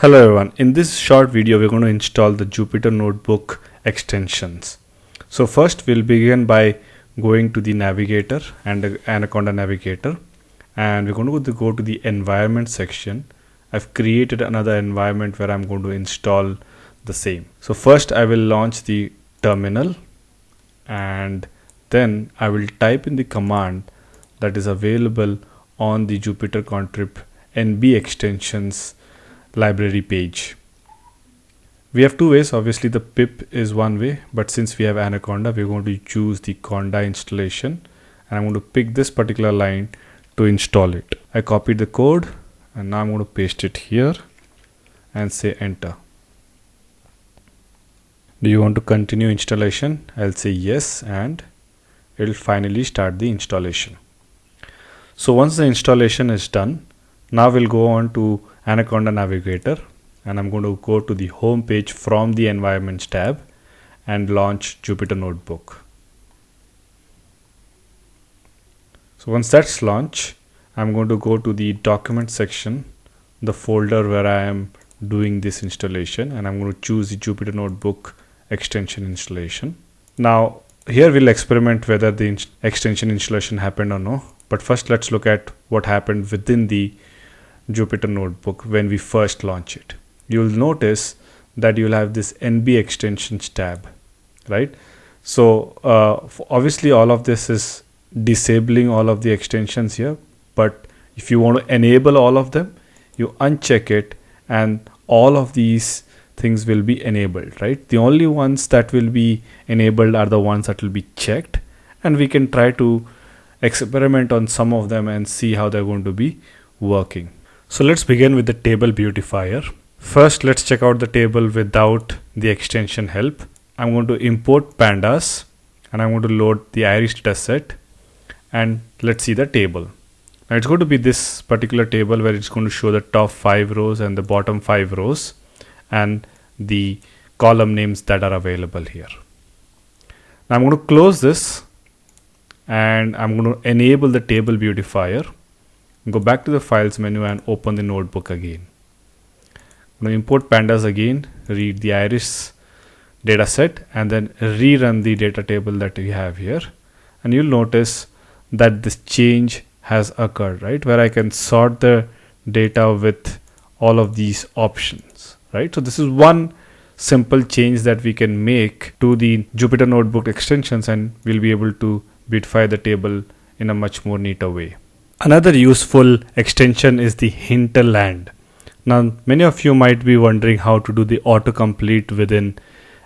Hello everyone, in this short video we're going to install the Jupyter Notebook extensions. So first we'll begin by going to the navigator and Anaconda navigator and we're going to go to the environment section. I've created another environment where I'm going to install the same. So first I will launch the terminal and then I will type in the command that is available on the Jupyter Contrib NB extensions library page. We have two ways, obviously the pip is one way, but since we have Anaconda, we're going to choose the Conda installation and I'm going to pick this particular line to install it. I copied the code and now I'm going to paste it here and say enter. Do you want to continue installation? I'll say yes and it'll finally start the installation. So once the installation is done, now we'll go on to Anaconda Navigator and I'm going to go to the home page from the environments tab and launch Jupyter Notebook. So once that's launched, I'm going to go to the document section, the folder where I am doing this installation and I'm going to choose the Jupyter Notebook extension installation. Now here we'll experiment whether the extension installation happened or no. But first let's look at what happened within the Jupyter Notebook when we first launch it. You'll notice that you'll have this NB extensions tab, right? So uh, obviously all of this is disabling all of the extensions here. But if you want to enable all of them, you uncheck it and all of these things will be enabled, right? The only ones that will be enabled are the ones that will be checked and we can try to experiment on some of them and see how they're going to be working. So let's begin with the table beautifier. First, let's check out the table without the extension help. I'm going to import pandas and I'm going to load the iris dataset and let's see the table. Now it's going to be this particular table where it's going to show the top five rows and the bottom five rows and the column names that are available here. Now I'm going to close this and I'm going to enable the table beautifier go back to the files menu and open the notebook again. I'm going to import pandas again read the iris dataset and then rerun the data table that we have here. And you'll notice that this change has occurred right? Where I can sort the data with all of these options right? So this is one simple change that we can make to the Jupyter notebook extensions and we'll be able to beautify the table in a much more neater way Another useful extension is the hinterland. Now, many of you might be wondering how to do the autocomplete within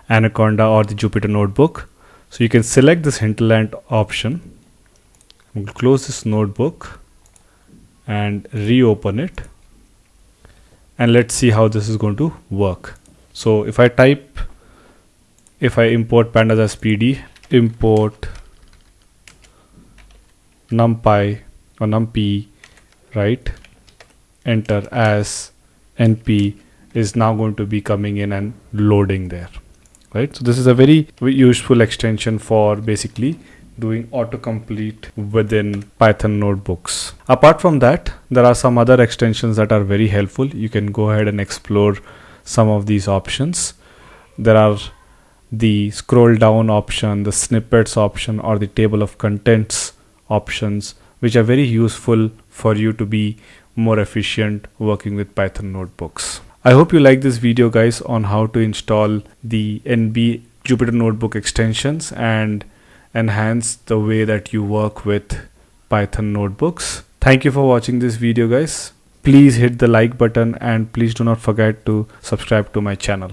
Anaconda or the Jupyter Notebook. So you can select this hinterland option. We'll close this notebook and reopen it. And let's see how this is going to work. So if I type, if I import pandas as PD, import numpy or numpy right? Enter as np is now going to be coming in and loading there right? So this is a very useful extension for basically doing autocomplete within python notebooks. Apart from that there are some other extensions that are very helpful. You can go ahead and explore some of these options. There are the scroll down option the snippets option or the table of contents options which are very useful for you to be more efficient working with Python notebooks. I hope you like this video guys on how to install the NB Jupyter Notebook extensions and enhance the way that you work with Python notebooks. Thank you for watching this video guys. Please hit the like button and please do not forget to subscribe to my channel.